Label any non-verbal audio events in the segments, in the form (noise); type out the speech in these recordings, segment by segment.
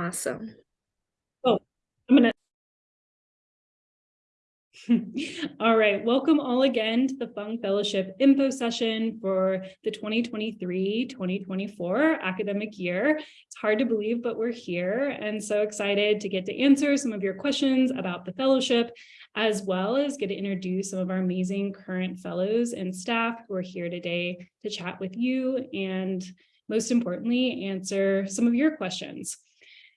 Awesome. Oh, I'm gonna. (laughs) All right, welcome all again to the Fung Fellowship info session for the 2023-2024 academic year. It's hard to believe, but we're here and so excited to get to answer some of your questions about the fellowship, as well as get to introduce some of our amazing current fellows and staff who are here today to chat with you and most importantly, answer some of your questions.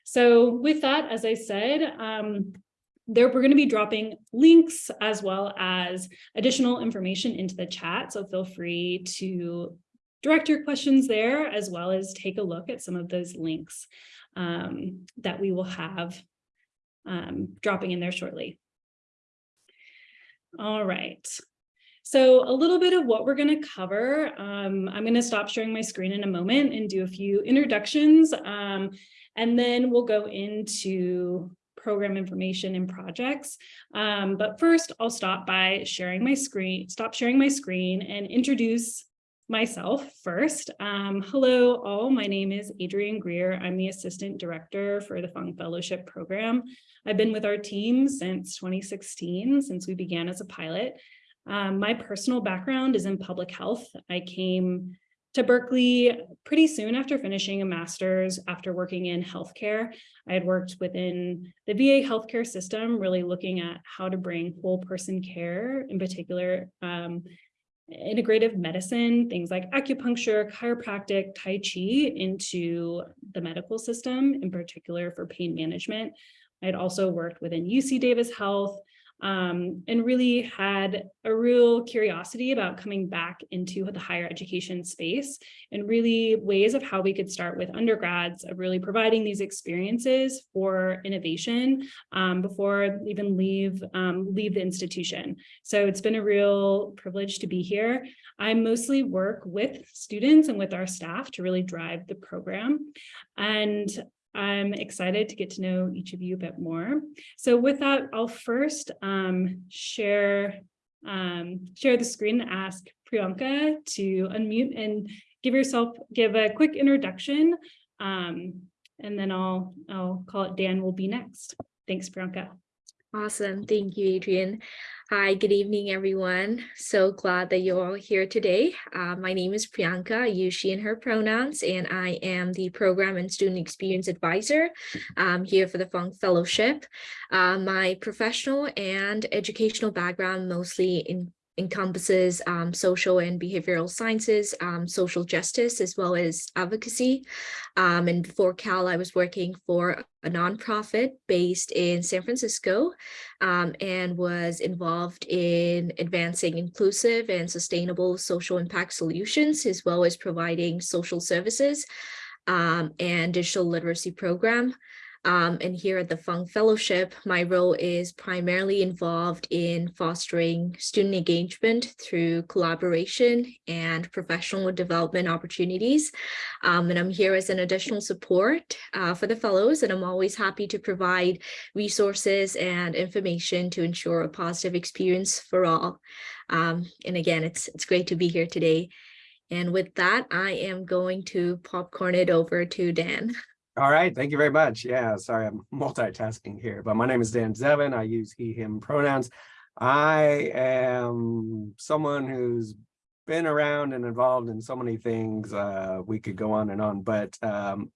So with that, as I said, um, there we're going to be dropping links as well as additional information into the chat. So feel free to direct your questions there as well as take a look at some of those links um, that we will have um, dropping in there shortly. All right. So a little bit of what we're going to cover. Um, I'm going to stop sharing my screen in a moment and do a few introductions. Um, and then we'll go into program information and projects. Um, but first, I'll stop by sharing my screen, stop sharing my screen and introduce myself first. Um, hello all, my name is Adrienne Greer. I'm the Assistant Director for the Fung Fellowship Program. I've been with our team since 2016, since we began as a pilot. Um, my personal background is in public health. I came to Berkeley pretty soon after finishing a master's after working in healthcare. I had worked within the VA healthcare system, really looking at how to bring whole person care, in particular, um, integrative medicine, things like acupuncture, chiropractic, Tai Chi into the medical system, in particular for pain management. I had also worked within UC Davis Health, um, and really had a real curiosity about coming back into the higher education space and really ways of how we could start with undergrads of really providing these experiences for innovation um, before even leave um, leave the institution. So it's been a real privilege to be here. I mostly work with students and with our staff to really drive the program. And I'm excited to get to know each of you a bit more. So with that, I'll first um, share, um, share the screen and ask Priyanka to unmute and give yourself, give a quick introduction. Um, and then I'll, I'll call it Dan will be next. Thanks, Priyanka. Awesome. Thank you, Adrian. Hi, good evening, everyone. So glad that you're all here today. Uh, my name is Priyanka. I use she and her pronouns, and I am the Program and Student Experience Advisor um, here for the Fung Fellowship. Uh, my professional and educational background mostly in encompasses um, social and behavioral sciences, um, social justice, as well as advocacy. Um, and before Cal, I was working for a nonprofit based in San Francisco um, and was involved in advancing inclusive and sustainable social impact solutions, as well as providing social services um, and digital literacy program. Um, and here at the Fung Fellowship, my role is primarily involved in fostering student engagement through collaboration and professional development opportunities. Um, and I'm here as an additional support uh, for the fellows, and I'm always happy to provide resources and information to ensure a positive experience for all. Um, and again, it's, it's great to be here today. And with that, I am going to popcorn it over to Dan. (laughs) All right, thank you very much. Yeah, sorry, I'm (laughs) multitasking here, but my name is Dan Zevin. I use he, him pronouns. I am someone who's been around and involved in so many things. Uh, we could go on and on, but um,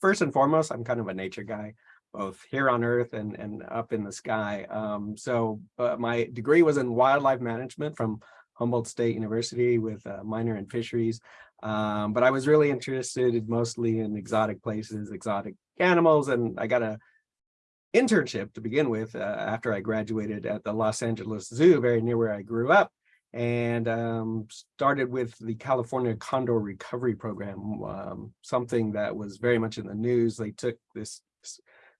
first and foremost, I'm kind of a nature guy, both here on Earth and, and up in the sky. Um, so uh, my degree was in wildlife management from Humboldt State University with a minor in fisheries. Um, but I was really interested mostly in exotic places, exotic animals, and I got a internship to begin with uh, after I graduated at the Los Angeles Zoo, very near where I grew up, and um, started with the California Condor Recovery Program, um, something that was very much in the news. They took this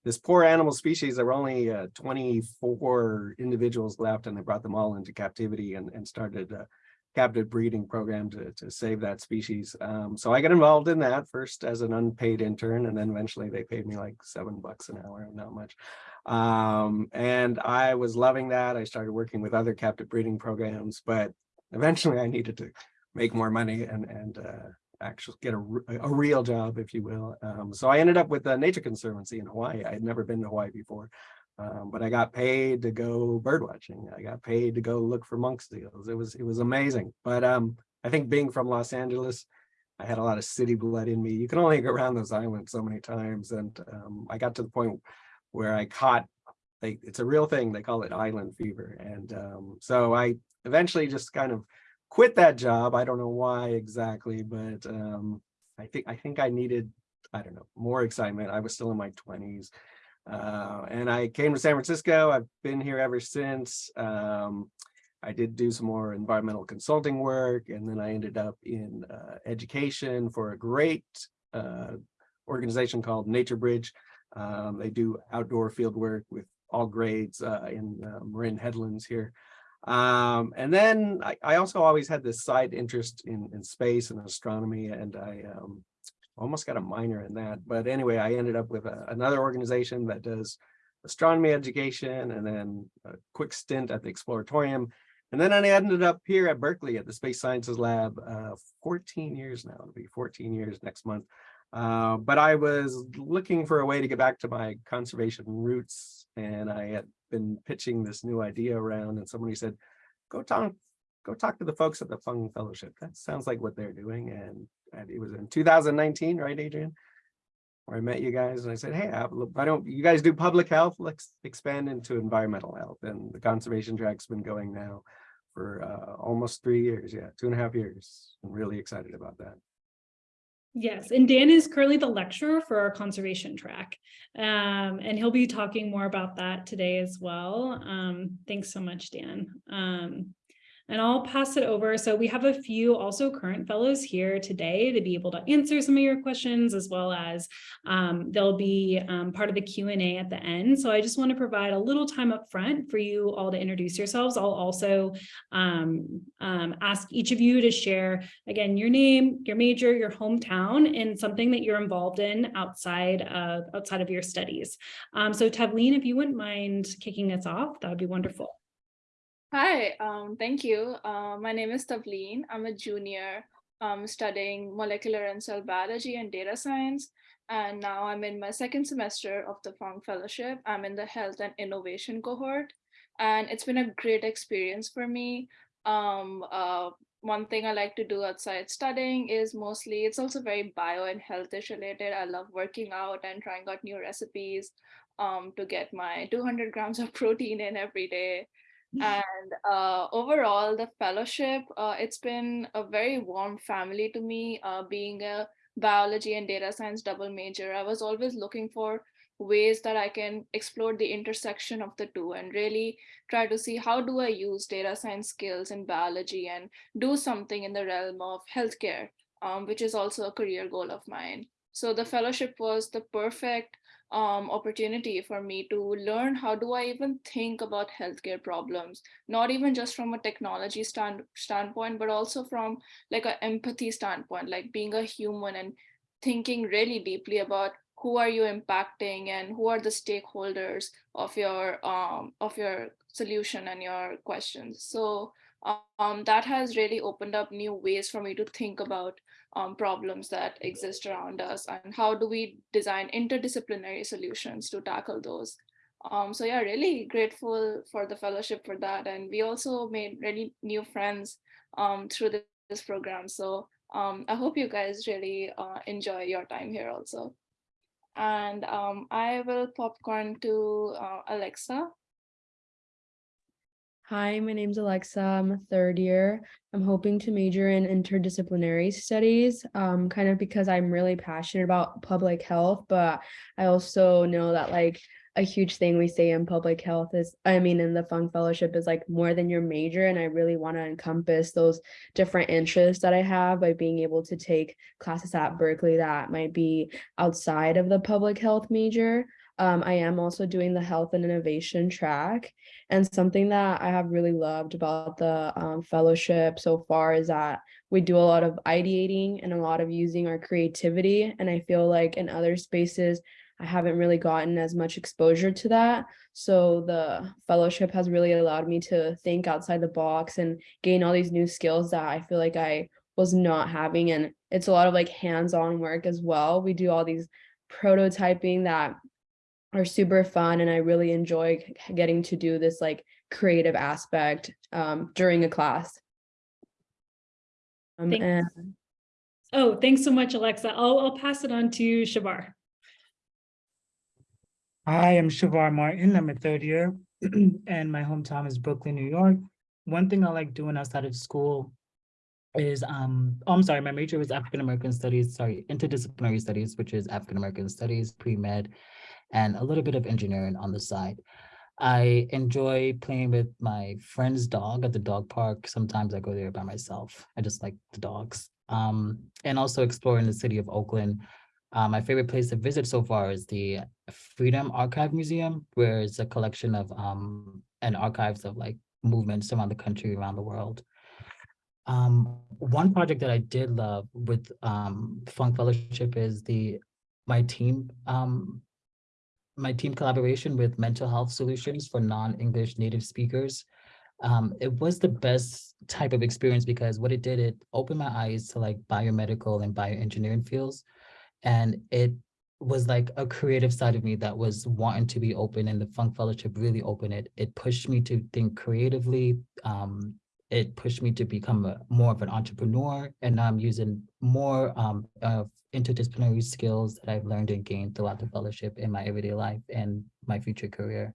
this poor animal species, there were only uh, 24 individuals left and they brought them all into captivity and, and started uh, captive breeding program to, to save that species. Um, so I got involved in that first as an unpaid intern, and then eventually they paid me like seven bucks an hour, not much. Um, and I was loving that. I started working with other captive breeding programs, but eventually I needed to make more money and, and uh, actually get a, a real job, if you will. Um, so I ended up with the Nature Conservancy in Hawaii. I had never been to Hawaii before. Um, but I got paid to go bird watching. I got paid to go look for monk seals. It was, it was amazing. But um, I think being from Los Angeles, I had a lot of city blood in me. You can only (laughs) go around those islands so many times. And um, I got to the point where I caught, they, it's a real thing. They call it island fever. And um, so I eventually just kind of quit that job. I don't know why exactly, but um, I think, I think I needed, I don't know, more excitement. I was still in my twenties. Uh, and I came to San Francisco. I've been here ever since. Um, I did do some more environmental consulting work, and then I ended up in uh, education for a great uh, organization called Nature Bridge. Um, they do outdoor field work with all grades uh, in uh, Marin Headlands here. Um, and then I, I also always had this side interest in, in space and astronomy, and I um, almost got a minor in that. But anyway, I ended up with a, another organization that does astronomy education and then a quick stint at the Exploratorium. And then I ended up here at Berkeley at the Space Sciences Lab, uh, 14 years now, it'll be 14 years next month. Uh, but I was looking for a way to get back to my conservation roots and I had been pitching this new idea around and somebody said, go talk, go talk to the folks at the Fung Fellowship. That sounds like what they're doing. And, and it was in 2019, right, Adrian? Where I met you guys and I said, hey, I, I don't, you guys do public health, let's expand into environmental health. And the conservation track's been going now for uh, almost three years. Yeah, two and a half years. I'm really excited about that. Yes, and Dan is currently the lecturer for our conservation track. Um, and he'll be talking more about that today as well. Um, thanks so much, Dan. Um, and I'll pass it over. So we have a few also current fellows here today to be able to answer some of your questions as well as um, they'll be um, part of the Q&A at the end. So I just want to provide a little time up front for you all to introduce yourselves. I'll also um, um, ask each of you to share, again, your name, your major, your hometown, and something that you're involved in outside of, outside of your studies. Um, so Tavleen, if you wouldn't mind kicking us off, that would be wonderful. Hi, um, thank you. Uh, my name is Tavleen. I'm a junior um, studying molecular and cell biology and data science. And now I'm in my second semester of the Fung Fellowship. I'm in the health and innovation cohort. And it's been a great experience for me. Um, uh, one thing I like to do outside studying is mostly, it's also very bio and healthish related. I love working out and trying out new recipes um, to get my 200 grams of (laughs) protein in every day (laughs) and uh, overall the fellowship uh, it's been a very warm family to me. Uh, being a biology and data science double major i was always looking for ways that i can explore the intersection of the two and really try to see how do i use data science skills in biology and do something in the realm of healthcare um, which is also a career goal of mine. So the fellowship was the perfect um, opportunity for me to learn how do I even think about healthcare problems, not even just from a technology stand, standpoint, but also from like an empathy standpoint, like being a human and thinking really deeply about who are you impacting and who are the stakeholders of your um, of your solution and your questions. So um, that has really opened up new ways for me to think about um, problems that exist around us and how do we design interdisciplinary solutions to tackle those. Um, so yeah, really grateful for the fellowship for that. And we also made really new friends um, through this, this program. So um, I hope you guys really uh, enjoy your time here also. And um, I will popcorn to uh, Alexa. Hi, my name's Alexa. I'm a third year. I'm hoping to major in interdisciplinary studies, um, kind of because I'm really passionate about public health, but I also know that like a huge thing we say in public health is, I mean, in the Fung Fellowship is like more than your major. And I really want to encompass those different interests that I have by being able to take classes at Berkeley that might be outside of the public health major. Um, I am also doing the health and innovation track. And something that I have really loved about the um, fellowship so far is that we do a lot of ideating and a lot of using our creativity. And I feel like in other spaces, I haven't really gotten as much exposure to that. So the fellowship has really allowed me to think outside the box and gain all these new skills that I feel like I was not having. And it's a lot of like hands-on work as well. We do all these prototyping that are super fun and I really enjoy getting to do this like creative aspect um, during a class. Um, Thank- and Oh, thanks so much, Alexa. I'll, I'll pass it on to Shavar. Hi, I'm Shavar Martin. I'm a third year (clears throat) and my hometown is Brooklyn, New York. One thing I like doing outside of school is, um, oh, I'm sorry, my major was African American Studies, sorry, interdisciplinary studies, which is African American Studies, pre-med, and a little bit of engineering on the side. I enjoy playing with my friend's dog at the dog park. Sometimes I go there by myself. I just like the dogs. Um, and also exploring the city of Oakland. Uh, my favorite place to visit so far is the Freedom Archive Museum, where it's a collection of um and archives of like movements around the country, around the world. Um, one project that I did love with um Fung Fellowship is the my team um my team collaboration with mental health solutions for non-English native speakers. Um, it was the best type of experience because what it did, it opened my eyes to like biomedical and bioengineering fields. And it was like a creative side of me that was wanting to be open and the Fung Fellowship really opened it. It pushed me to think creatively. Um, it pushed me to become a, more of an entrepreneur and now I'm using more um, of interdisciplinary skills that I've learned and gained throughout the fellowship in my everyday life and my future career.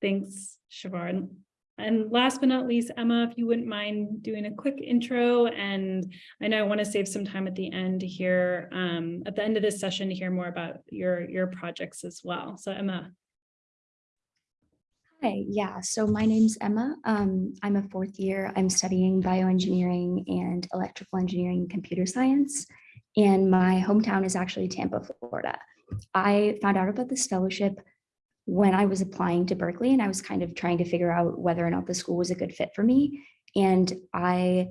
Thanks. And- And last but not least, Emma, if you wouldn't mind doing a quick intro, and I know I want to save some time at the end to hear, um, at the end of this session to hear more about your, your projects as well. So Emma, Hi, yeah, so my name's Emma. Um, I'm a fourth year. I'm studying bioengineering and electrical engineering and computer science. And my hometown is actually Tampa, Florida. I found out about this fellowship when I was applying to Berkeley and I was kind of trying to figure out whether or not the school was a good fit for me. And I,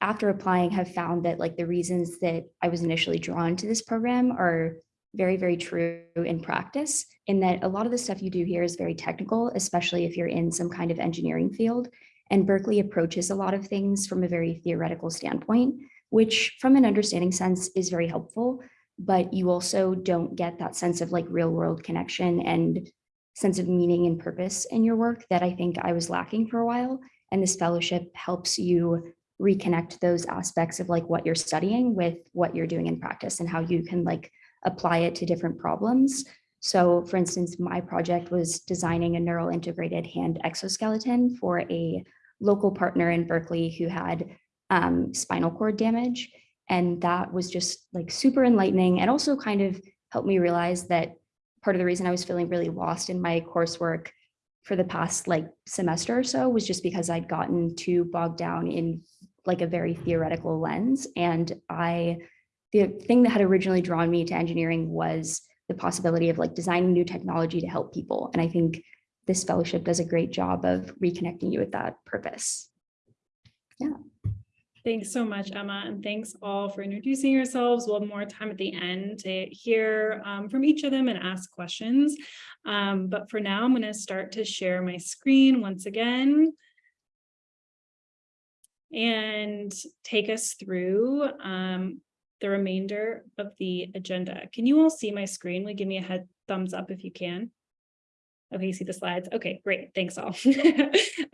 after applying, have found that like the reasons that I was initially drawn to this program are very, very true in practice in that a lot of the stuff you do here is very technical, especially if you're in some kind of engineering field. And Berkeley approaches a lot of things from a very theoretical standpoint, which from an understanding sense is very helpful, but you also don't get that sense of like real world connection and sense of meaning and purpose in your work that I think I was lacking for a while. And this fellowship helps you reconnect those aspects of like what you're studying with what you're doing in practice and how you can like apply it to different problems. So for instance, my project was designing a neural integrated hand exoskeleton for a local partner in Berkeley who had um, spinal cord damage. And that was just like super enlightening and also kind of helped me realize that part of the reason I was feeling really lost in my coursework for the past like semester or so was just because I'd gotten too bogged down in like a very theoretical lens. And I the thing that had originally drawn me to engineering was the possibility of like designing new technology to help people. And I think this fellowship does a great job of reconnecting you with that purpose. Yeah. Thanks so much, Emma, and thanks all for introducing yourselves. We'll have more time at the end to hear um, from each of them and ask questions. Um, but for now, I'm going to start to share my screen once again. And take us through um, the remainder of the agenda. Can you all see my screen? Will give me a head thumbs up if you can? Okay, you see the slides? Okay, great. Thanks all. (laughs)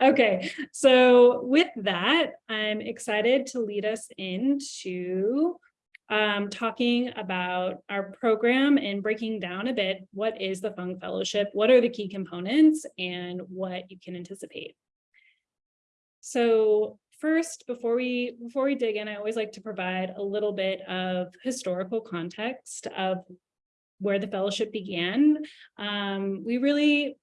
Okay, so with that, I'm excited to lead us into um, talking about our program and breaking down a bit, what is the Fung Fellowship? What are the key components and what you can anticipate? So first, before we before we dig in, I always like to provide a little bit of historical context of where the fellowship began. Um, we really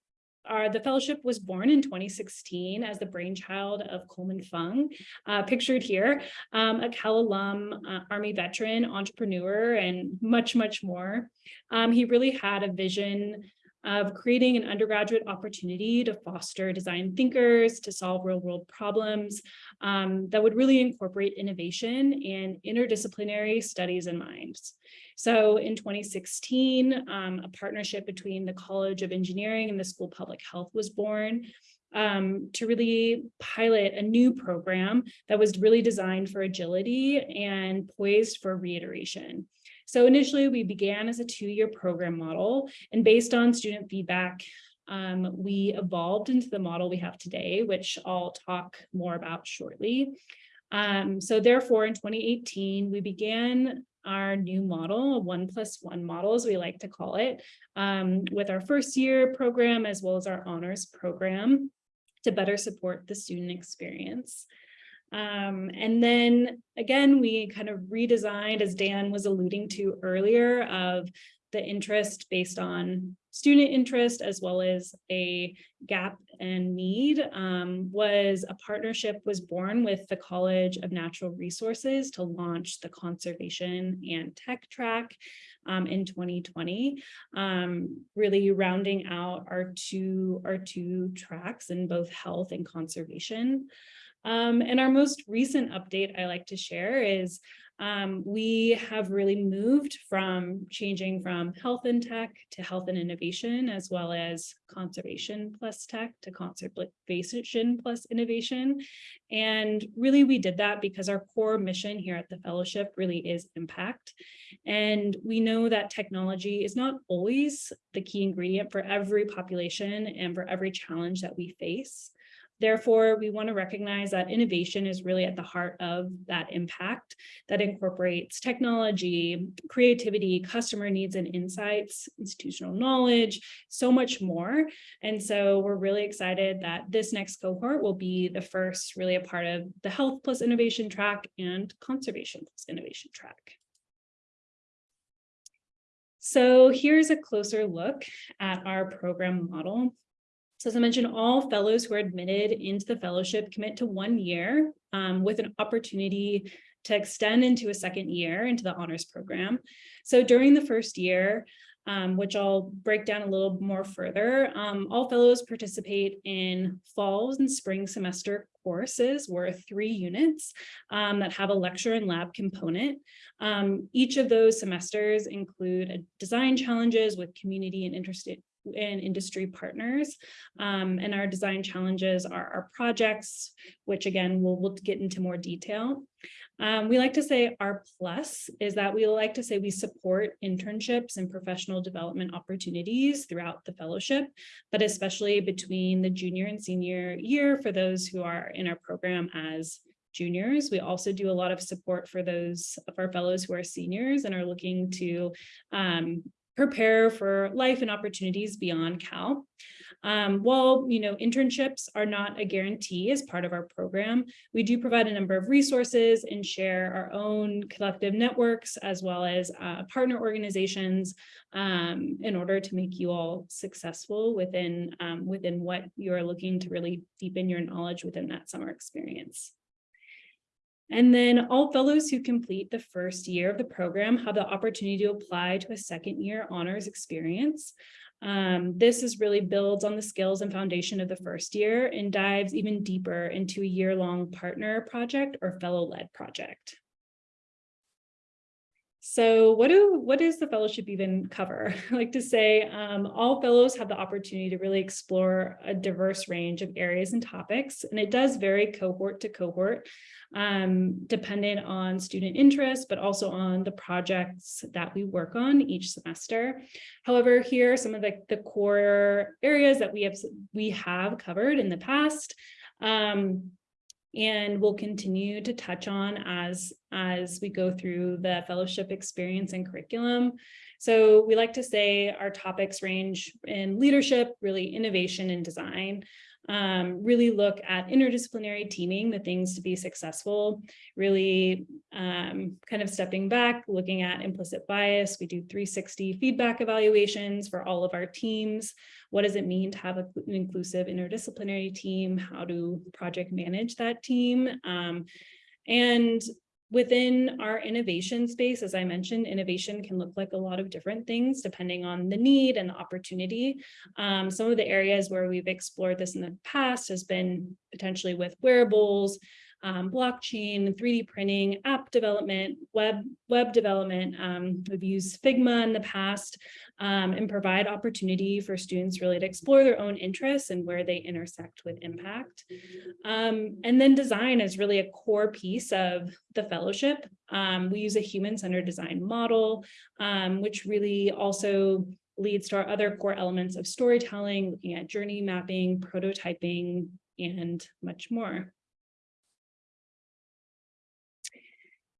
are, the fellowship was born in 2016 as the brainchild of Coleman Fung, uh, pictured here, um, a Cal alum, uh, Army veteran, entrepreneur, and much, much more. Um, he really had a vision of creating an undergraduate opportunity to foster design thinkers, to solve real world problems um, that would really incorporate innovation and interdisciplinary studies in minds. So in 2016, um, a partnership between the College of Engineering and the School of Public Health was born. um, to really pilot a new program that was really designed for agility and poised for reiteration. So initially we began as a two-year program model and based on student feedback, um, we evolved into the model we have today, which I'll talk more about shortly. Um, so therefore, in 2018, we began our new model, one plus one model, as we like to call it, um, with our first year program as well as our honors program to better support the student experience. Um, and then again, we kind of redesigned, as Dan was alluding to earlier, of the interest based on student interest as well as a gap and need um, was a partnership was born with the College of Natural Resources to launch the conservation and tech track um, in 2020, um, really rounding out our two, our two tracks in both health and conservation. Um, and our most recent update I like to share is um, we have really moved from changing from health and tech to health and innovation, as well as conservation plus tech to conservation plus innovation. And really we did that because our core mission here at the fellowship really is impact. And we know that technology is not always the key ingredient for every population and for every challenge that we face. Therefore, we want to recognize that innovation is really at the heart of that impact that incorporates technology, creativity, customer needs and insights, institutional knowledge, so much more. And so we're really excited that this next cohort will be the first really a part of the health plus innovation track and conservation plus innovation track. So here's a closer look at our program model. So as I mentioned, all fellows who are admitted into the fellowship commit to one year um, with an opportunity to extend into a second year into the honors program. So during the first year, um, which I'll break down a little more further, um, all fellows participate in fall and spring semester courses worth three units um, that have a lecture and lab component. Um, each of those semesters include design challenges with community and interested and industry partners. Um, and our design challenges are our projects, which again, we'll, we'll get into more detail. Um, we like to say our plus is that we like to say we support internships and professional development opportunities throughout the fellowship, but especially between the junior and senior year for those who are in our program as juniors. We also do a lot of support for those of our fellows who are seniors and are looking to um, prepare for life and opportunities beyond Cal. Um, while you know internships are not a guarantee as part of our program, we do provide a number of resources and share our own collective networks as well as uh, partner organizations um, in order to make you all successful within um, within what you are looking to really deepen your knowledge within that summer experience. And then all fellows who complete the first year of the program have the opportunity to apply to a second year honors experience. Um, this is really builds on the skills and foundation of the first year and dives even deeper into a year-long partner project or fellow-led project. So what do what does the fellowship even cover? I (laughs) like to say um, all fellows have the opportunity to really explore a diverse range of areas and topics, and it does vary cohort to cohort, um, dependent on student interest, but also on the projects that we work on each semester. However, here are some of the, the core areas that we have we have covered in the past. Um, and we'll continue to touch on as, as we go through the fellowship experience and curriculum. So we like to say our topics range in leadership, really innovation and design, um, really look at interdisciplinary teaming, the things to be successful, really um, kind of stepping back, looking at implicit bias. We do 360 feedback evaluations for all of our teams. What does it mean to have an inclusive interdisciplinary team? How do project manage that team? Um, and Within our innovation space, as I mentioned, innovation can look like a lot of different things depending on the need and the opportunity. Um, some of the areas where we've explored this in the past has been potentially with wearables, um, blockchain, 3D printing, app development, web, web development. Um, we've used Figma in the past um, and provide opportunity for students really to explore their own interests and where they intersect with impact. Um, and then design is really a core piece of the fellowship. Um, we use a human-centered design model, which really also leads to our other core elements of storytelling, looking at journey mapping, prototyping, and much more.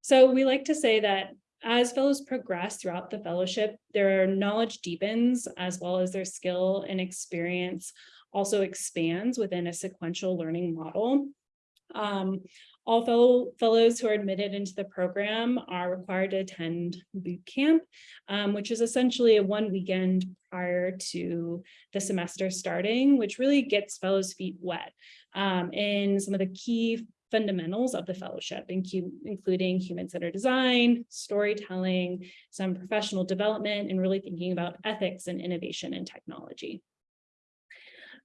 So we like to say that as fellows progress throughout the fellowship, their knowledge deepens as well as their skill and experience also expands within a sequential learning model. Um, all fellow fellows who are admitted into the program are required to attend boot camp, um, which is essentially a one weekend prior to the semester starting, which really gets fellows feet wet um, in some of the key fundamentals of the fellowship, including human-centered design, storytelling, some professional development, and really thinking about ethics and innovation and technology.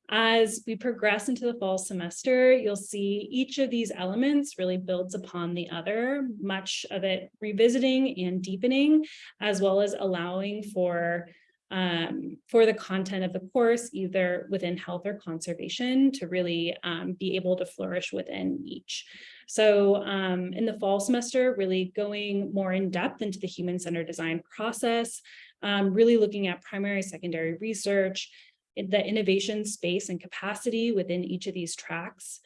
As we progress into the fall semester, you'll see each of these elements really builds upon the other, much of it revisiting and deepening, as well as allowing for um, for the content of the course, either within health or conservation, to really um, be able to flourish within each. So um, in the fall semester, really going more in depth into the human-centered design process, um, really looking at primary, secondary research, the innovation space and capacity within each of these tracks,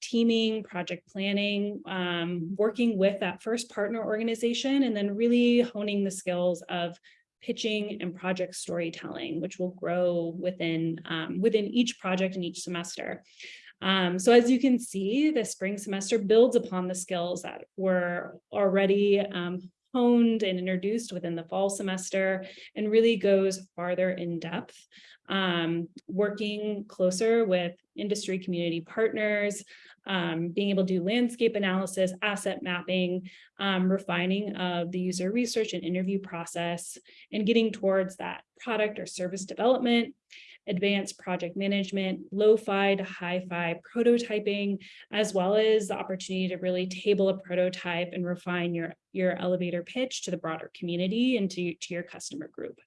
teaming, project planning, um, working with that first partner organization, and then really honing the skills of pitching and project storytelling, which will grow within, um, within each project in each semester. Um, so as you can see, the spring semester builds upon the skills that were already um, honed and introduced within the fall semester and really goes farther in depth, um, working closer with industry community partners, um, being able to do landscape analysis, asset mapping, um, refining of the user research and interview process, and getting towards that product or service development, advanced project management, lo-fi to hi-fi prototyping, as well as the opportunity to really table a prototype and refine your, your elevator pitch to the broader community and to, to your customer group.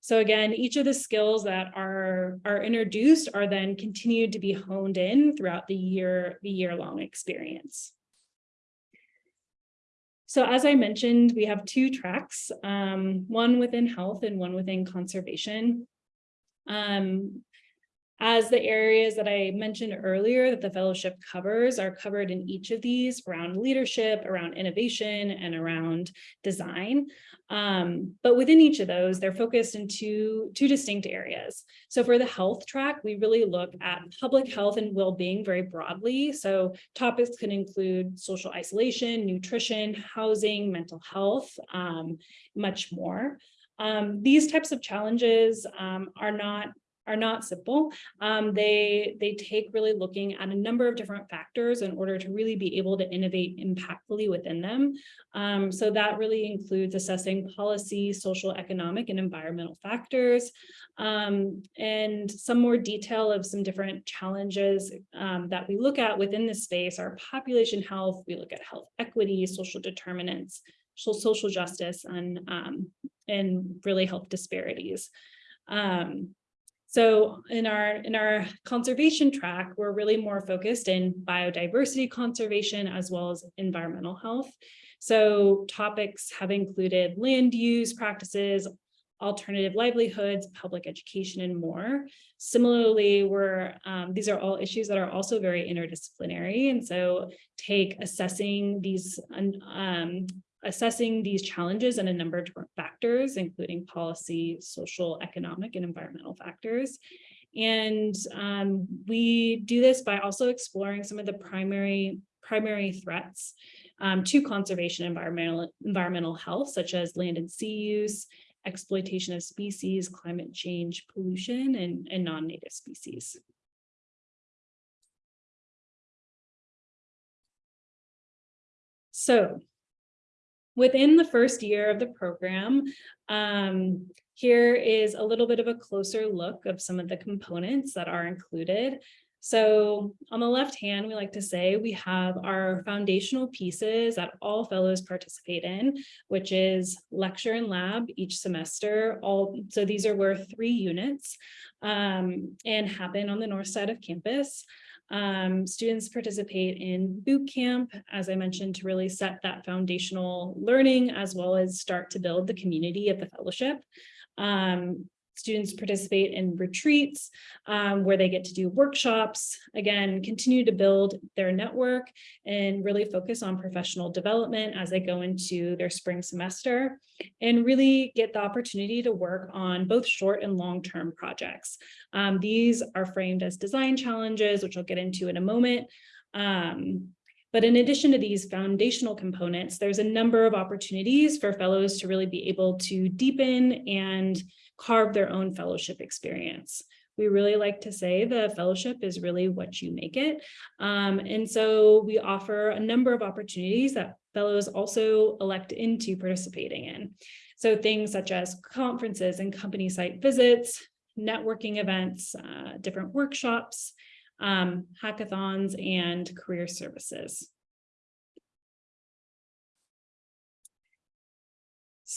So again, each of the skills that are, are introduced are then continued to be honed in throughout the year, the year-long experience. So as I mentioned, we have two tracks, um, one within health and one within conservation. Um, as the areas that I mentioned earlier that the fellowship covers are covered in each of these around leadership, around innovation, and around design. Um, but within each of those, they're focused in two, two distinct areas. So for the health track, we really look at public health and well-being very broadly. So topics can include social isolation, nutrition, housing, mental health, um, much more. Um, these types of challenges um, are not are not simple. Um, they, they take really looking at a number of different factors in order to really be able to innovate impactfully within them. Um, so that really includes assessing policy, social, economic, and environmental factors, um, and some more detail of some different challenges um, that we look at within this space are population health, we look at health equity, social determinants, social justice, and, um, and really health disparities. Um, so in our in our conservation track, we're really more focused in biodiversity conservation as well as environmental health. So topics have included land use practices, alternative livelihoods, public education, and more. Similarly, we're, um, these are all issues that are also very interdisciplinary. And so take assessing these um, assessing these challenges and a number of different factors, including policy, social, economic, and environmental factors. And um, we do this by also exploring some of the primary, primary threats um, to conservation environmental, environmental health, such as land and sea use, exploitation of species, climate change, pollution, and, and non-native species. So Within the first year of the program, um, here is a little bit of a closer look of some of the components that are included. So on the left hand, we like to say we have our foundational pieces that all fellows participate in, which is lecture and lab each semester. All so these are worth three units um, and happen on the north side of campus. Um, students participate in boot camp, as I mentioned, to really set that foundational learning as well as start to build the community of the fellowship. Um, students participate in retreats um, where they get to do workshops, again, continue to build their network and really focus on professional development as they go into their spring semester and really get the opportunity to work on both short and long-term projects. Um, these are framed as design challenges, which I'll get into in a moment. Um, but in addition to these foundational components, there's a number of opportunities for fellows to really be able to deepen and carve their own fellowship experience. We really like to say the fellowship is really what you make it. Um, and so we offer a number of opportunities that fellows also elect into participating in. So things such as conferences and company site visits, networking events, uh, different workshops, um, hackathons, and career services.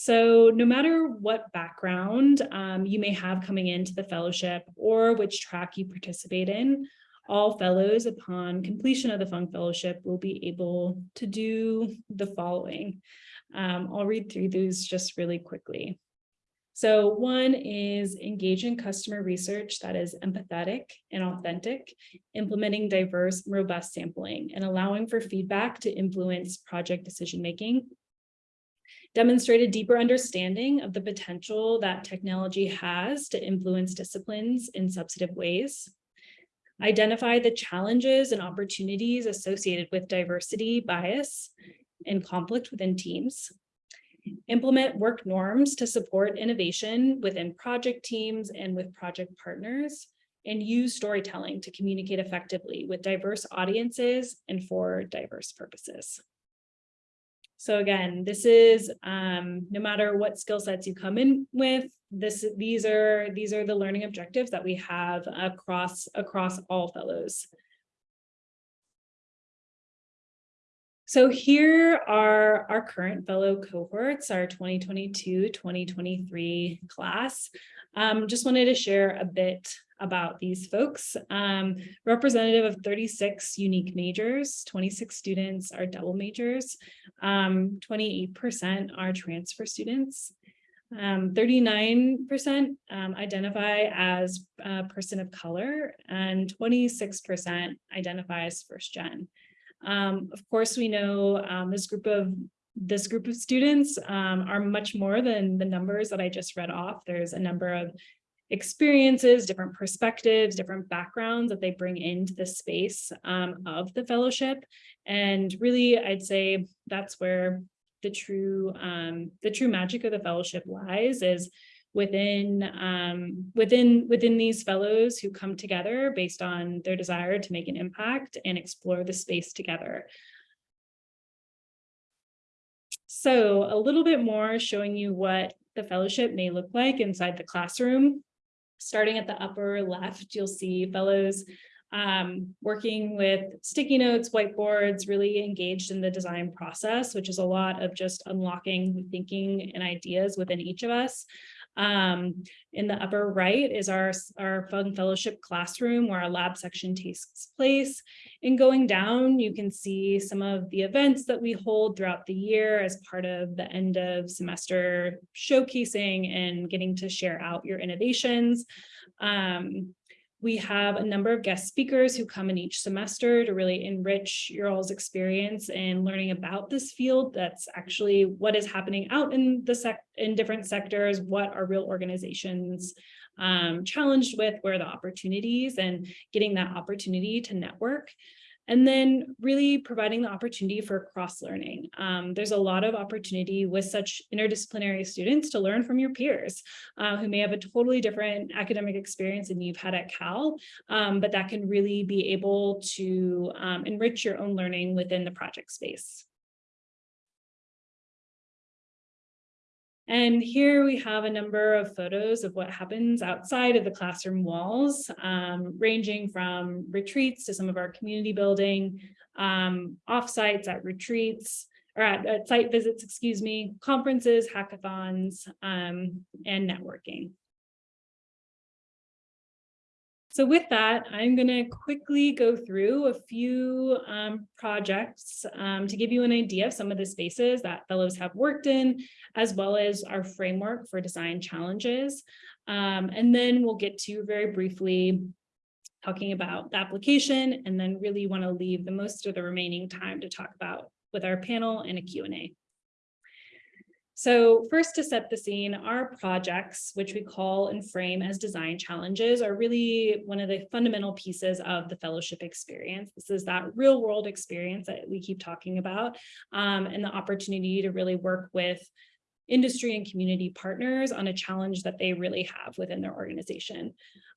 So no matter what background um, you may have coming into the fellowship or which track you participate in, all fellows upon completion of the Fung Fellowship will be able to do the following. Um, I'll read through these just really quickly. So one is engage in customer research that is empathetic and authentic, implementing diverse, robust sampling, and allowing for feedback to influence project decision-making demonstrate a deeper understanding of the potential that technology has to influence disciplines in substantive ways, identify the challenges and opportunities associated with diversity, bias, and conflict within teams, implement work norms to support innovation within project teams and with project partners, and use storytelling to communicate effectively with diverse audiences and for diverse purposes. So again, this is um, no matter what skill sets you come in with, this these are these are the learning objectives that we have across across all fellows. So here are our current fellow cohorts, our 2022-2023 class. Um, just wanted to share a bit about these folks. Um, representative of 36 unique majors, 26 students are double majors, 28% um, are transfer students, 39% um, um, identify as a person of color, and 26% identify as first gen. Um, of course, we know this group of this group of students um, are much more than the numbers that I just read off. There's a number of experiences, different perspectives, different backgrounds that they bring into the space um, of the fellowship. And really, I'd say that's where the true um, the true magic of the fellowship lies is within um, within within these fellows who come together based on their desire to make an impact and explore the space together. So a little bit more showing you what the fellowship may look like inside the classroom. Starting at the upper left, you'll see fellows um, working with sticky notes, whiteboards, really engaged in the design process, which is a lot of just unlocking thinking and ideas within each of us. Um, in the upper right is our, our Fung Fellowship classroom where our lab section takes place. And going down, you can see some of the events that we hold throughout the year as part of the end of semester showcasing and getting to share out your innovations. Um, we have a number of guest speakers who come in each semester to really enrich your all's experience and learning about this field. That's actually what is happening out in the sec in different sectors, what are real organizations um, challenged with, where are the opportunities and getting that opportunity to network. And then really providing the opportunity for cross-learning. Um, there's a lot of opportunity with such interdisciplinary students to learn from your peers uh, who may have a totally different academic experience than you've had at Cal, um, but that can really be able to um, enrich your own learning within the project space. And here we have a number of photos of what happens outside of the classroom walls, um, ranging from retreats to some of our community building, um, offsites at retreats, or at, at site visits, excuse me, conferences, hackathons, um, and networking. So with that, I'm going to quickly go through a few um, projects um, to give you an idea of some of the spaces that fellows have worked in, as well as our framework for design challenges. Um, and then we'll get to very briefly talking about the application and then really want to leave the most of the remaining time to talk about with our panel and a Q&A. So first to set the scene, our projects, which we call and frame as design challenges, are really one of the fundamental pieces of the fellowship experience. This is that real world experience that we keep talking about um, and the opportunity to really work with industry and community partners on a challenge that they really have within their organization.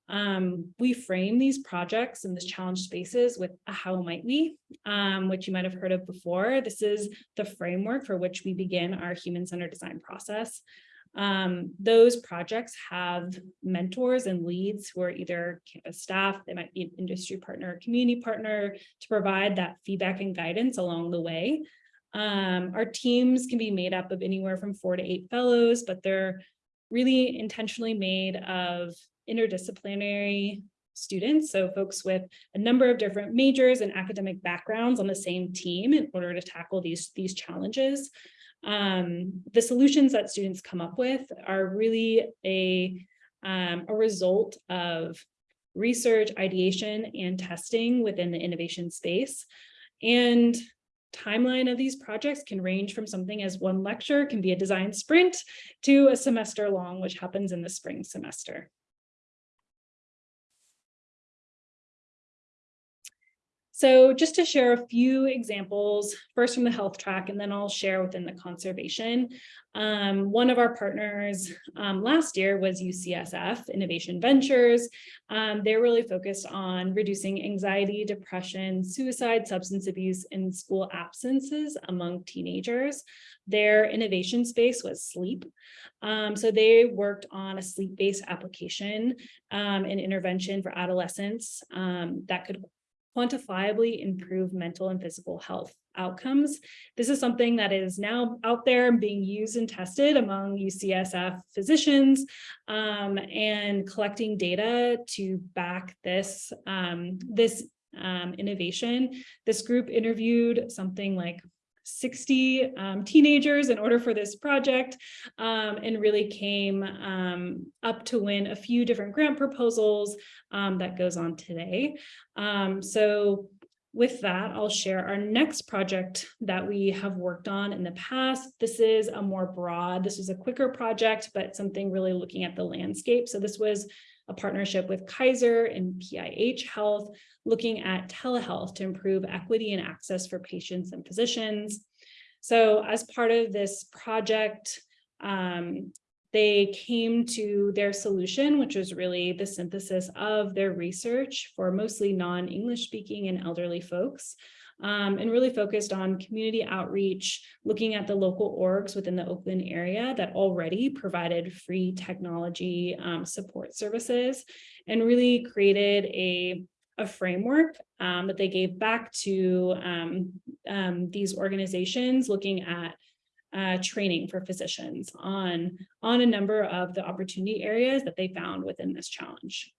Um, we frame these projects and these challenge spaces with a how might we, um, which you might have heard of before. This is the framework for which we begin our human-centered design process. Um, those projects have mentors and leads who are either campus staff, they might be an industry partner, community partner to provide that feedback and guidance along the way. Um, our teams can be made up of anywhere from four to eight fellows, but they're really intentionally made of interdisciplinary students, so folks with a number of different majors and academic backgrounds on the same team in order to tackle these, these challenges. Um, the solutions that students come up with are really a, um, a result of research, ideation, and testing within the innovation space. And timeline of these projects can range from something as one lecture can be a design sprint to a semester long, which happens in the spring semester. So just to share a few examples, first from the health track, and then I'll share within the conservation. Um, one of our partners um, last year was UCSF Innovation Ventures. Um, they're really focused on reducing anxiety, depression, suicide, substance abuse, and school absences among teenagers. Their innovation space was sleep. Um, so they worked on a sleep-based application um, and intervention for adolescents um, that could quantifiably improve mental and physical health outcomes. This is something that is now out there and being used and tested among UCSF physicians um, and collecting data to back this, um, this um, innovation. This group interviewed something like 60 um, teenagers in order for this project um, and really came um, up to win a few different grant proposals um, that goes on today. Um, so with that, I'll share our next project that we have worked on in the past. This is a more broad, this was a quicker project, but something really looking at the landscape. So this was a partnership with Kaiser and PIH Health, looking at telehealth to improve equity and access for patients and physicians. So as part of this project, um, they came to their solution, which was really the synthesis of their research for mostly non-English speaking and elderly folks. Um, and really focused on community outreach, looking at the local orgs within the Oakland area that already provided free technology um, support services and really created a a framework um, that they gave back to um, um, these organizations looking at uh, training for physicians on, on a number of the opportunity areas that they found within this challenge.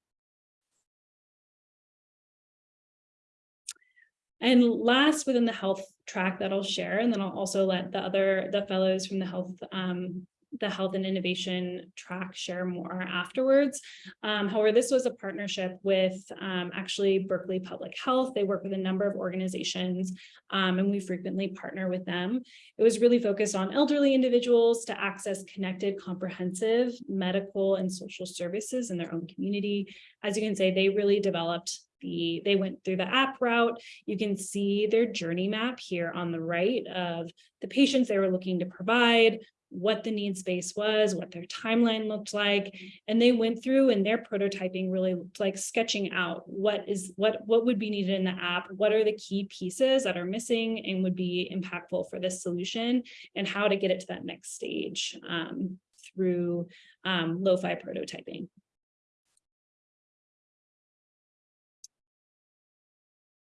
And last within the health track that I'll share, and then I'll also let the other, the fellows from the health um, the health and innovation track share more afterwards. Um, however, this was a partnership with um, actually Berkeley Public Health. They work with a number of organizations um, and we frequently partner with them. It was really focused on elderly individuals to access connected, comprehensive medical and social services in their own community. As you can say, they really developed the, they went through the app route. You can see their journey map here on the right of the patients they were looking to provide, what the need space was, what their timeline looked like. And they went through and their prototyping really looked like sketching out what is what what would be needed in the app, what are the key pieces that are missing and would be impactful for this solution and how to get it to that next stage um, through um, lo-fi prototyping.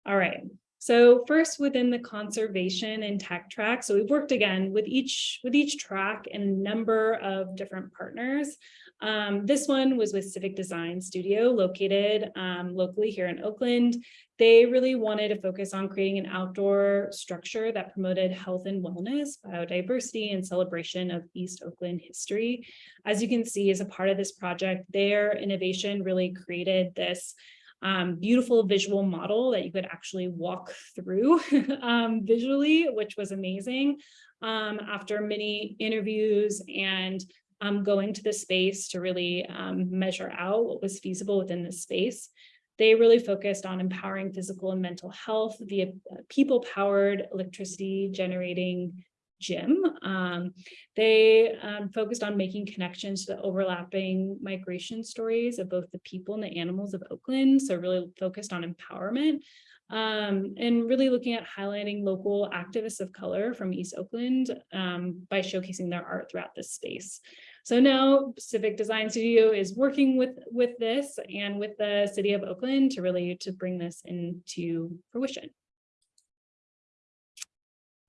All right, so first within the conservation and tech track, so we've worked again with each with each track and a number of different partners. Um, this one was with Civic Design Studio located um, locally here in Oakland. They really wanted to focus on creating an outdoor structure that promoted health and wellness, biodiversity, and celebration of East Oakland history. As you can see, as a part of this project, their innovation really created this um, beautiful visual model that you could actually walk through (laughs) um, visually, which was amazing. Um, after many interviews and um, going to the space to really um, measure out what was feasible within the space, they really focused on empowering physical and mental health via people-powered electricity generating gym. Um, they um, focused on making connections to the overlapping migration stories of both the people and the animals of Oakland. So really focused on empowerment um, and really looking at highlighting local activists of color from East Oakland um, by showcasing their art throughout this space. So now Civic Design Studio is working with, with this and with the city of Oakland to really to bring this into fruition.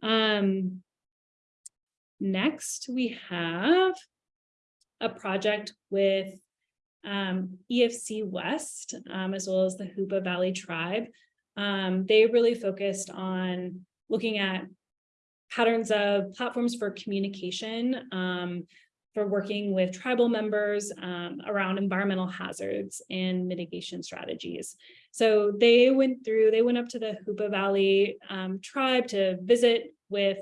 Um, Next, we have a project with um, EFC West, um, as well as the Hoopa Valley Tribe. Um, they really focused on looking at patterns of platforms for communication, um, for working with tribal members um, around environmental hazards and mitigation strategies. So they went through, they went up to the Hoopa Valley um, tribe to visit with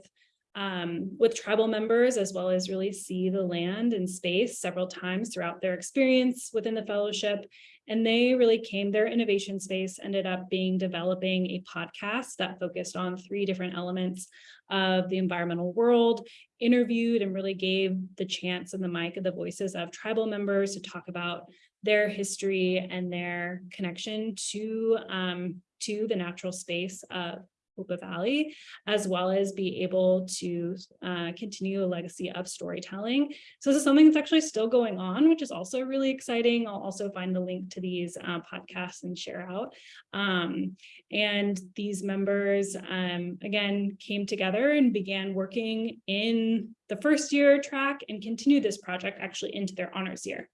um, with tribal members, as well as really see the land and space several times throughout their experience within the fellowship. And they really came, their innovation space ended up being developing a podcast that focused on three different elements of the environmental world, interviewed and really gave the chance and the mic of the voices of tribal members to talk about their history and their connection to, um, to the natural space of Hoopa Valley, as well as be able to uh, continue a legacy of storytelling. So this is something that's actually still going on, which is also really exciting. I'll also find the link to these uh, podcasts and share out. Um, and these members, um, again, came together and began working in the first year track and continue this project actually into their honors year.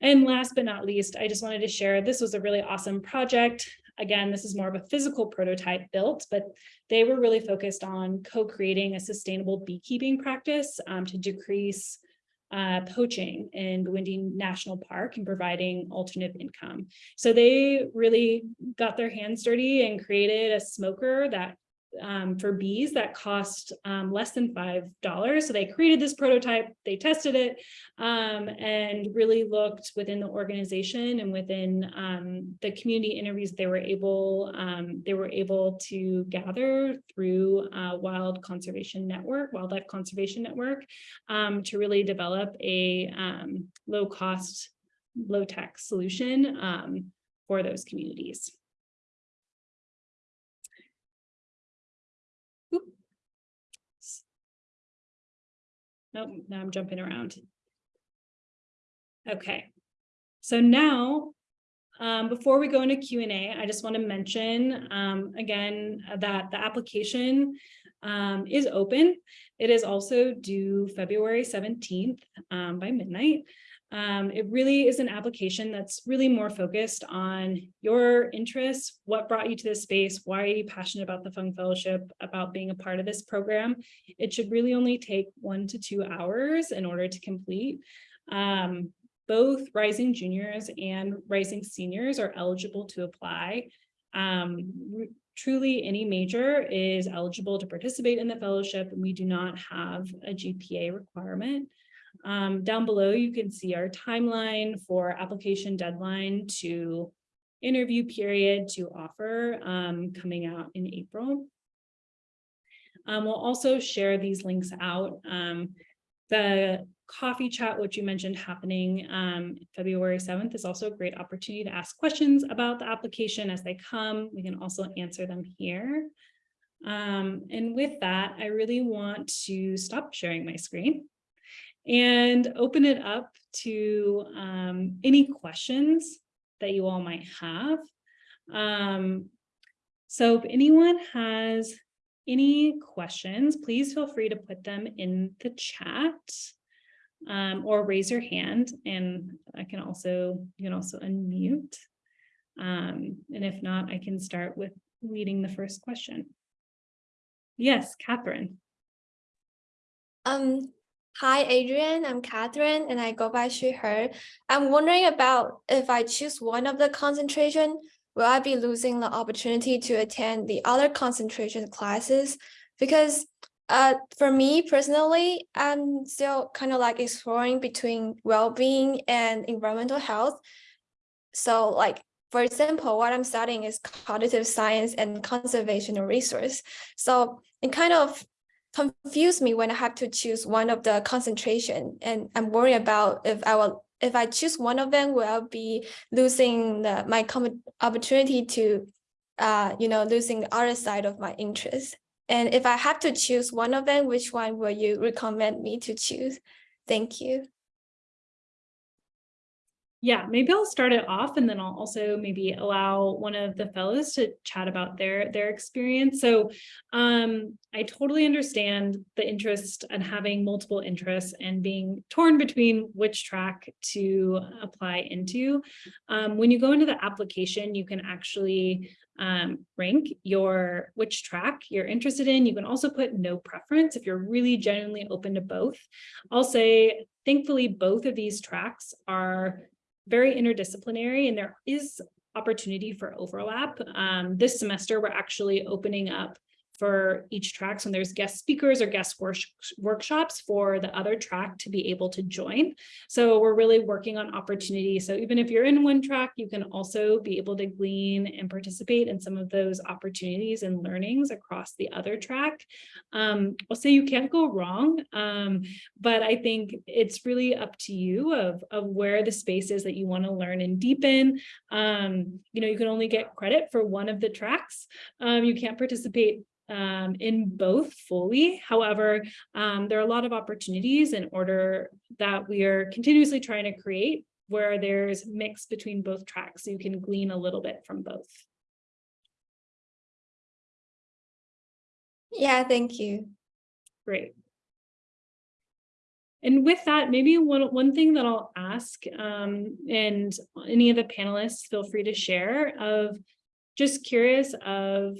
And last but not least, I just wanted to share, this was a really awesome project. Again, this is more of a physical prototype built, but they were really focused on co-creating a sustainable beekeeping practice um, to decrease uh, poaching in Bwindi National Park and providing alternative income. So they really got their hands dirty and created a smoker that um, for bees that cost um, less than $5. So they created this prototype, they tested it, um, and really looked within the organization and within um, the community interviews they were able um, they were able to gather through uh, Wild Conservation Network, Wildlife Conservation Network, um, to really develop a low cost, low tech solution for those communities. Nope, now I'm jumping around. Okay, so now, um, before we go into Q&A, I just want to mention um, again that the application um, is open. It is also due February 17th um, by midnight. Um, it really is an application that's really more focused on your interests, what brought you to this space, why are you passionate about the Fung Fellowship, about being a part of this program. It should really only take one to two hours in order to complete. Um, both rising juniors and rising seniors are eligible to apply. Um, truly any major is eligible to participate in the fellowship and we do not have a GPA requirement. Um, down below, you can see our timeline for application deadline to interview period to offer um, coming out in April. Um, we'll also share these links out. Um, the coffee chat, which you mentioned happening um, February 7th is also a great opportunity to ask questions about the application as they come. We can also answer them here. Um, and with that, I really want to stop sharing my screen and open it up to um, any questions that you all might have. Um, so if anyone has any questions, please feel free to put them in the chat um, or raise your hand and I can also, you can also unmute. Um, and if not, I can start with reading the first question. Yes, Catherine. Um, hi, Adrian. I'm Catherine, and I go by she, her. I'm wondering about if I choose one of the concentration, will I be losing the opportunity to attend the other concentration classes? Because uh, for me personally, I'm still kind of like exploring between well-being and environmental health. So like, for example, what I'm studying is cognitive science and conservation of resource. So it kind of confused me when I have to choose one of the concentration and I'm worried about if I will if I choose one of them, will I be losing the, my opportunity to, uh, you know, losing the other side of my interest? And if I have to choose one of them, which one will you recommend me to choose? Thank you. Yeah, maybe I'll start it off and then I'll also maybe allow one of the fellows to chat about their their experience. So um, I totally understand the interest and having multiple interests and being torn between which track to apply into. Um, when you go into the application, you can actually um, rank your which track you're interested in. You can also put no preference if you're really genuinely open to both. I'll say, thankfully, both of these tracks are very interdisciplinary and there is opportunity for overlap. Um, this semester, we're actually opening up for each track. So there's guest speakers or guest work workshops for the other track to be able to join. So we're really working on opportunity. So even if you're in one track, you can also be able to glean and participate in some of those opportunities and learnings across the other track. Um, I'll say you can't go wrong, um, but I think it's really up to you of, of where the space is that you want to learn and deepen. Um, you know, you can only get credit for one of the tracks. Um, you can't participate um, in both fully. However, um, there are a lot of opportunities in order that we are continuously trying to create where there's mix between both tracks so you can glean a little bit from both. Yeah, thank you. Great. And with that, maybe one, one thing that I'll ask, um, and any of the panelists feel free to share of just curious of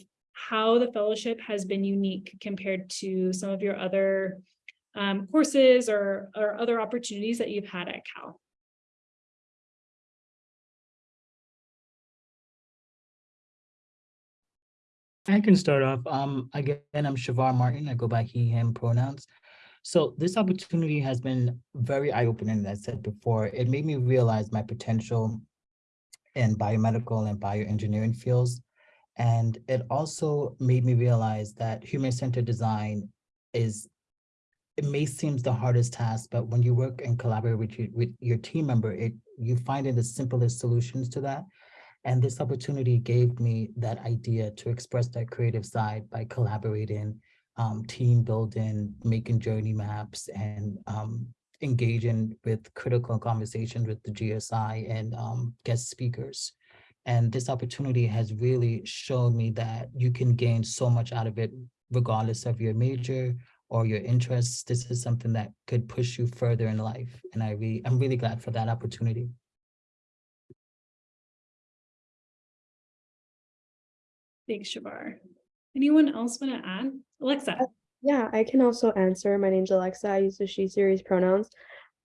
how the fellowship has been unique compared to some of your other um, courses or, or other opportunities that you've had at Cal. I can start off. Um, again, I'm Shavar Martin. I go by he, him pronouns. So this opportunity has been very eye-opening, as I said before. It made me realize my potential in biomedical and bioengineering fields. And it also made me realize that human-centered design is, it may seem the hardest task, but when you work and collaborate with, you, with your team member, it you find in the simplest solutions to that. And this opportunity gave me that idea to express that creative side by collaborating, um, team building, making journey maps, and um, engaging with critical conversations with the GSI and um, guest speakers. And this opportunity has really shown me that you can gain so much out of it, regardless of your major or your interests. This is something that could push you further in life. And I really, I'm really glad for that opportunity. Thanks, Shavar. Anyone else want to add? Alexa. Uh, yeah, I can also answer. My name's Alexa. I use the she series pronouns.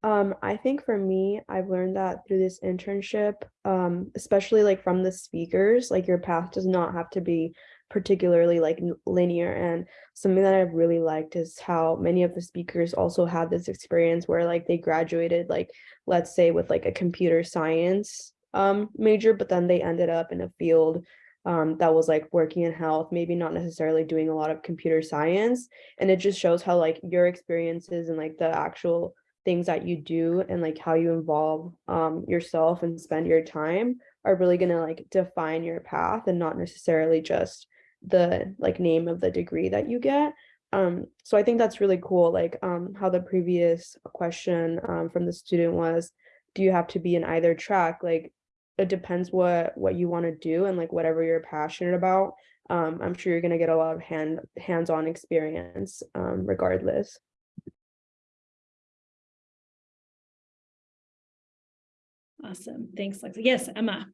Um, I think for me, I've learned that through this internship, um, especially like from the speakers, like your path does not have to be particularly like linear. And something that I've really liked is how many of the speakers also had this experience where like they graduated, like let's say with like a computer science um major, but then they ended up in a field um, that was like working in health, maybe not necessarily doing a lot of computer science. And it just shows how like your experiences and like the actual things that you do and like how you involve um, yourself and spend your time are really gonna like define your path and not necessarily just the like name of the degree that you get. Um, so I think that's really cool, like um, how the previous question um, from the student was, do you have to be in either track? Like it depends what what you want to do and like whatever you're passionate about. Um, I'm sure you're gonna get a lot of hand hands-on experience um, regardless. Awesome. Thanks, Lexi. Yes, Emma.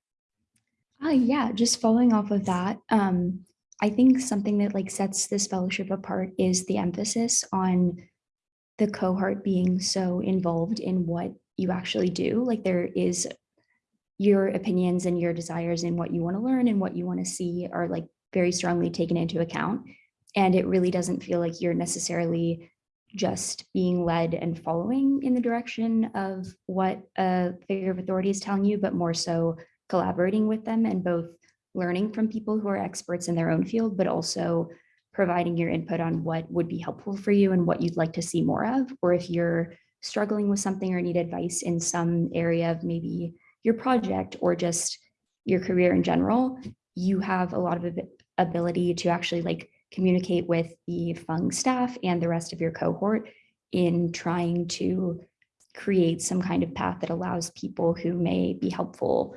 Uh, yeah, just following off of that, um, I think something that like sets this fellowship apart is the emphasis on the cohort being so involved in what you actually do. Like there is your opinions and your desires and what you want to learn and what you want to see are like very strongly taken into account. And it really doesn't feel like you're necessarily just being led and following in the direction of what a figure of authority is telling you, but more so collaborating with them and both learning from people who are experts in their own field, but also providing your input on what would be helpful for you and what you'd like to see more of, or if you're struggling with something or need advice in some area of maybe your project or just your career in general, you have a lot of ability to actually like communicate with the Fung staff and the rest of your cohort in trying to create some kind of path that allows people who may be helpful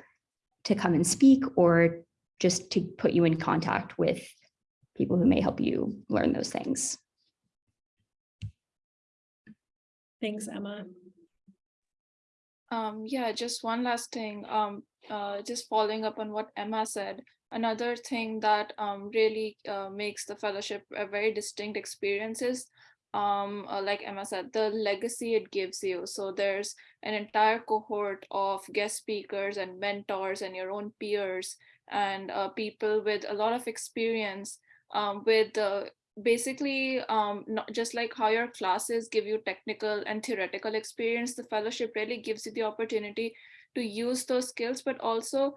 to come and speak or just to put you in contact with people who may help you learn those things. Thanks, Emma. Um, yeah, just one last thing, um, uh, just following up on what Emma said. Another thing that um, really uh, makes the fellowship a very distinct experience is, um, uh, like Emma said, the legacy it gives you. So there's an entire cohort of guest speakers and mentors and your own peers and uh, people with a lot of experience um, with uh, basically um, not just like how your classes give you technical and theoretical experience, the fellowship really gives you the opportunity to use those skills, but also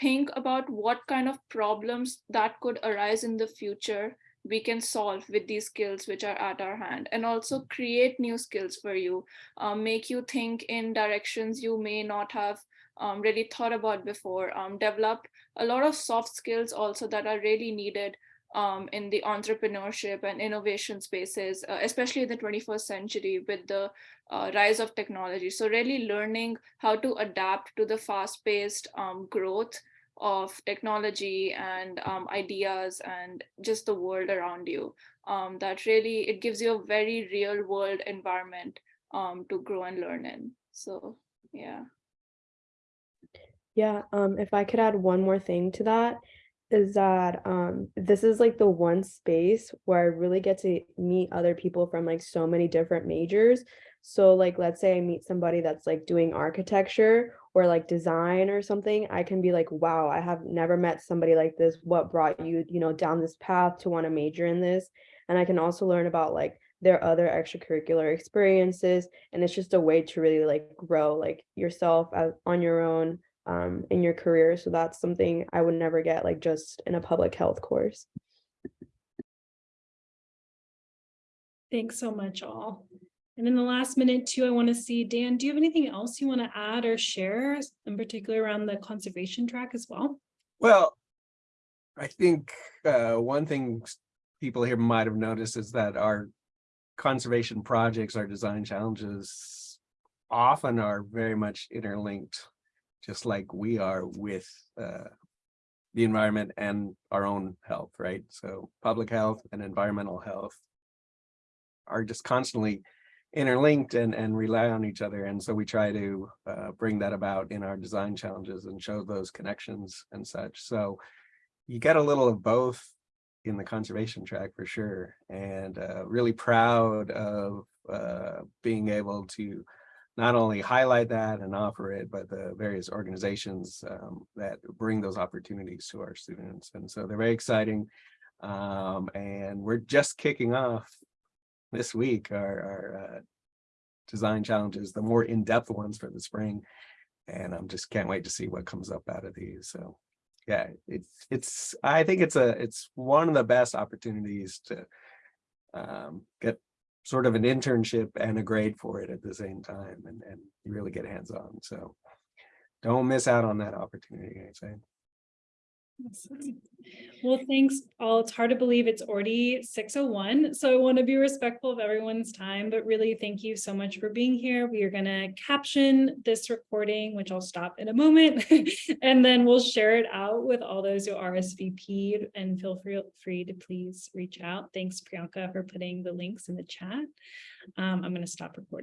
think about what kind of problems that could arise in the future we can solve with these skills which are at our hand and also create new skills for you, um, make you think in directions you may not have um, really thought about before, um, develop a lot of soft skills also that are really needed um, in the entrepreneurship and innovation spaces, uh, especially in the 21st century with the uh, rise of technology. So really learning how to adapt to the fast-paced um, growth of technology and um, ideas and just the world around you. Um, that really, it gives you a very real world environment um, to grow and learn in. So yeah. Yeah, um, if I could add one more thing to that, is that um this is like the one space where I really get to meet other people from like so many different majors. So like let's say I meet somebody that's like doing architecture or like design or something, I can be like, wow, I have never met somebody like this. What brought you, you know, down this path to want to major in this? And I can also learn about like their other extracurricular experiences. And it's just a way to really like grow like yourself as, on your own um, in your career. So that's something I would never get like just in a public health course. Thanks so much all. And in the last minute too, I want to see, Dan, do you have anything else you want to add or share in particular around the conservation track as well? Well, I think uh, one thing people here might have noticed is that our conservation projects, our design challenges often are very much interlinked, just like we are with uh, the environment and our own health, right? So public health and environmental health are just constantly interlinked and, and rely on each other. And so we try to uh, bring that about in our design challenges and show those connections and such. So you get a little of both in the conservation track for sure. And uh, really proud of uh, being able to not only highlight that and offer it, but the various organizations um, that bring those opportunities to our students. And so they're very exciting. Um, and we're just kicking off this week our, our uh, design challenges, the more in-depth ones for the spring. And I'm just can't wait to see what comes up out of these. So yeah, it's, it's, I think it's a, it's one of the best opportunities to um, get sort of an internship and a grade for it at the same time and, and you really get hands-on. So don't miss out on that opportunity, I say. Well, thanks all. It's hard to believe it's already six oh one, so I want to be respectful of everyone's time, but really thank you so much for being here. We are gonna caption this recording, which I'll stop in a moment, (laughs) and then we'll share it out with all those who RSVP'd and feel free, free to please reach out. Thanks Priyanka for putting the links in the chat. Um, I'm gonna stop recording.